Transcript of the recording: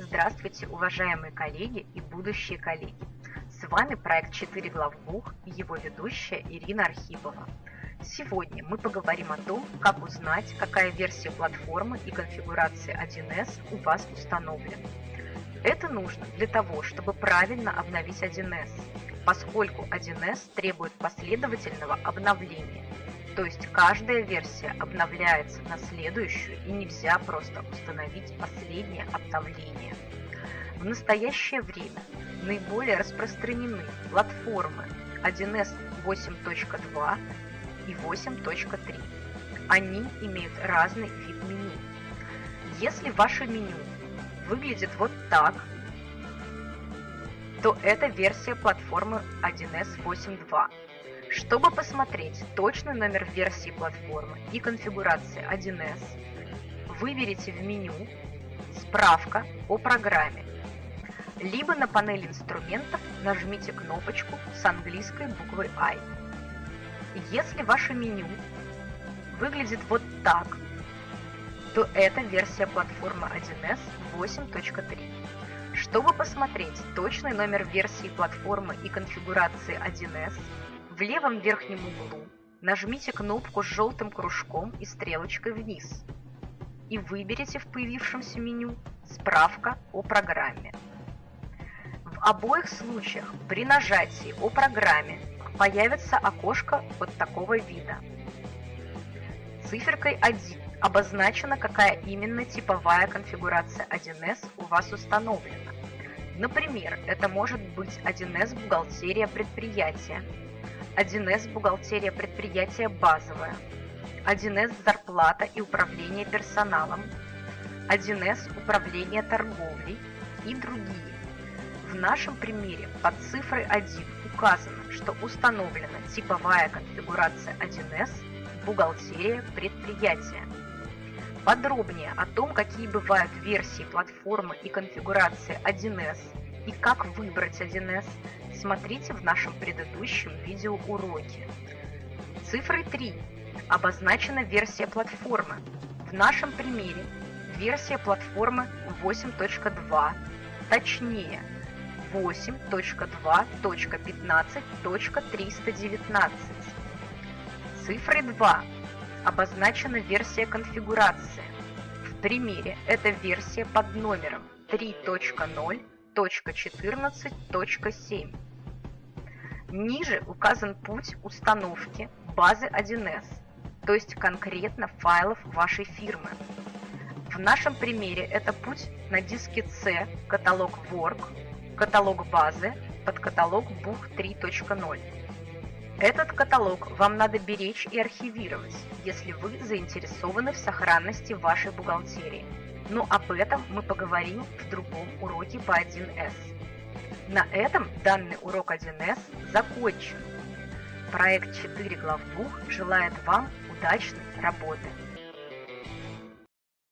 Здравствуйте, уважаемые коллеги и будущие коллеги! С вами проект 4 главбух и его ведущая Ирина Архипова. Сегодня мы поговорим о том, как узнать, какая версия платформы и конфигурации 1С у вас установлена. Это нужно для того, чтобы правильно обновить 1С, поскольку 1С требует последовательного обновления – то есть каждая версия обновляется на следующую и нельзя просто установить последнее обновление. В настоящее время наиболее распространены платформы 1С 8.2 и 8.3. Они имеют разный вид меню. Если ваше меню выглядит вот так, то это версия платформы 1С 8.2. Чтобы посмотреть точный номер версии платформы и конфигурации 1С, выберите в меню «Справка о программе», либо на панели инструментов нажмите кнопочку с английской буквой I. Если ваше меню выглядит вот так, то это версия платформы 1С 8.3. Чтобы посмотреть точный номер версии платформы и конфигурации 1С, в левом верхнем углу нажмите кнопку с желтым кружком и стрелочкой вниз и выберите в появившемся меню «Справка о программе». В обоих случаях при нажатии «О программе» появится окошко вот такого вида. Циферкой 1 обозначена, какая именно типовая конфигурация 1С у вас установлена. Например, это может быть 1С бухгалтерия предприятия, 1С бухгалтерия предприятия базовая, 1С зарплата и управление персоналом, 1С управление торговлей и другие. В нашем примере под цифрой 1 указано, что установлена типовая конфигурация 1С бухгалтерия предприятия. Подробнее о том, какие бывают версии платформы и конфигурации 1С и как выбрать 1С, смотрите в нашем предыдущем видеоуроке. Цифрой 3 обозначена версия платформы. В нашем примере версия платформы 8.2, точнее 8.2.15.319. Цифрой 2 обозначена версия конфигурации. В примере это версия под номером 3.0 1.14.7. Ниже указан путь установки базы 1С, то есть конкретно файлов вашей фирмы. В нашем примере это путь на диске C, каталог Work, каталог базы под каталог Бух 3.0. Этот каталог вам надо беречь и архивировать, если вы заинтересованы в сохранности вашей бухгалтерии но об этом мы поговорим в другом уроке по 1С. На этом данный урок 1С закончен. Проект 4 главбух желает вам удачной работы!